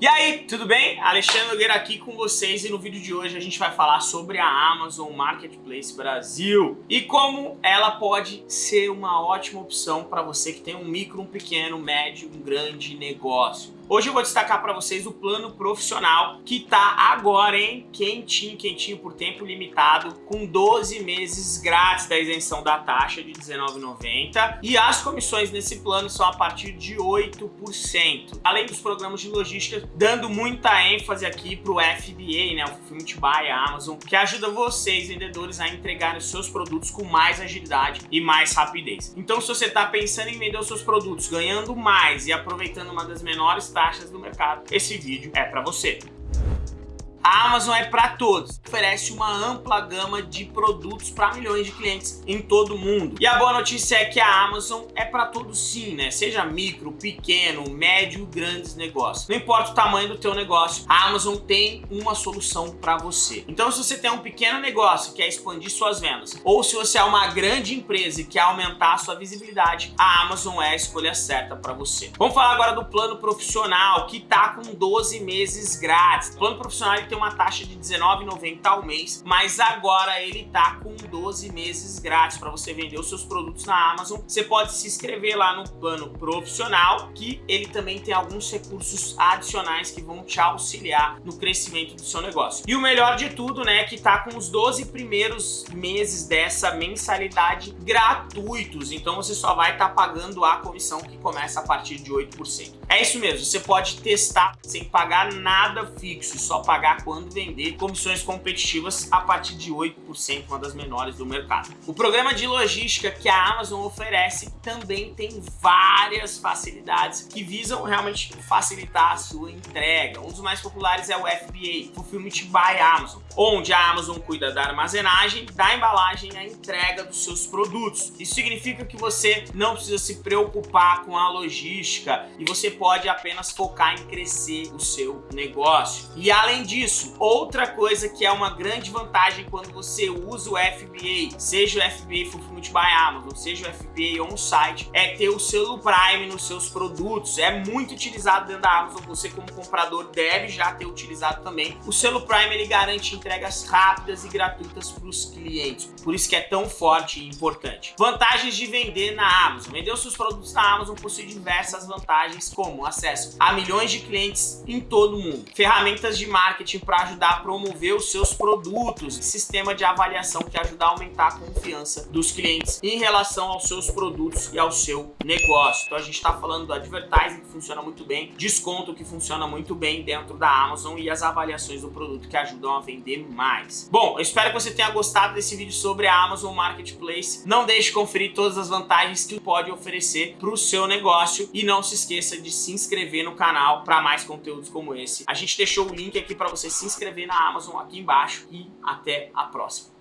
E aí, tudo bem? Alexandre Nogueira aqui com vocês e no vídeo de hoje a gente vai falar sobre a Amazon Marketplace Brasil e como ela pode ser uma ótima opção para você que tem um micro, um pequeno, médio, um grande negócio. Hoje eu vou destacar para vocês o plano profissional que tá agora, hein? Quentinho, quentinho por tempo limitado, com 12 meses grátis da isenção da taxa de R$19,90 e as comissões nesse plano são a partir de 8%. Além dos programas de logística, dando muita ênfase aqui pro FBA, né? O Fulfillment by Amazon, que ajuda vocês, vendedores, a entregar os seus produtos com mais agilidade e mais rapidez. Então, se você tá pensando em vender os seus produtos ganhando mais e aproveitando uma das menores taxas do mercado, esse vídeo é para você. A Amazon é para todos, oferece uma ampla gama de produtos para milhões de clientes em todo o mundo. E a boa notícia é que a Amazon é para todos sim, né? Seja micro, pequeno, médio, grandes negócios. Não importa o tamanho do teu negócio, a Amazon tem uma solução para você. Então se você tem um pequeno negócio e quer expandir suas vendas, ou se você é uma grande empresa e quer aumentar a sua visibilidade, a Amazon é a escolha certa para você. Vamos falar agora do plano profissional, que tá com 12 meses grátis. O plano profissional tem uma taxa de R$19,90 ao mês, mas agora ele tá com 12 meses grátis para você vender os seus produtos na Amazon. Você pode se inscrever lá no plano profissional, que ele também tem alguns recursos adicionais que vão te auxiliar no crescimento do seu negócio. E o melhor de tudo, né, que tá com os 12 primeiros meses dessa mensalidade gratuitos, então você só vai estar tá pagando a comissão que começa a partir de 8%. É isso mesmo, você pode testar sem pagar nada fixo, só pagar quando vender comissões competitivas a partir de 8%, uma das menores do mercado. O programa de logística que a Amazon oferece também tem várias facilidades que visam realmente facilitar a sua entrega. Um dos mais populares é o FBA, Fulfillment by Amazon, onde a Amazon cuida da armazenagem, da embalagem e a entrega dos seus produtos. Isso significa que você não precisa se preocupar com a logística e você pode apenas focar em crescer o seu negócio. E além disso, isso, outra coisa que é uma grande vantagem quando você usa o FBA, seja o FBA Fulfillment by Amazon, seja o FBA on-site, é ter o selo Prime nos seus produtos. É muito utilizado dentro da Amazon, você como comprador deve já ter utilizado também. O selo Prime ele garante entregas rápidas e gratuitas para os clientes, por isso que é tão forte e importante. Vantagens de vender na Amazon. Vender os seus produtos na Amazon possui diversas vantagens, como acesso a milhões de clientes em todo o mundo, ferramentas de marketing para ajudar a promover os seus produtos, sistema de avaliação que ajuda a aumentar a confiança dos clientes em relação aos seus produtos e ao seu negócio. Então a gente está falando do advertising que funciona muito bem, desconto que funciona muito bem dentro da Amazon e as avaliações do produto que ajudam a vender mais. Bom, eu espero que você tenha gostado desse vídeo sobre a Amazon Marketplace. Não deixe de conferir todas as vantagens que pode oferecer para o seu negócio e não se esqueça de se inscrever no canal para mais conteúdos como esse. A gente deixou o link aqui para você se inscrever na Amazon aqui embaixo e até a próxima.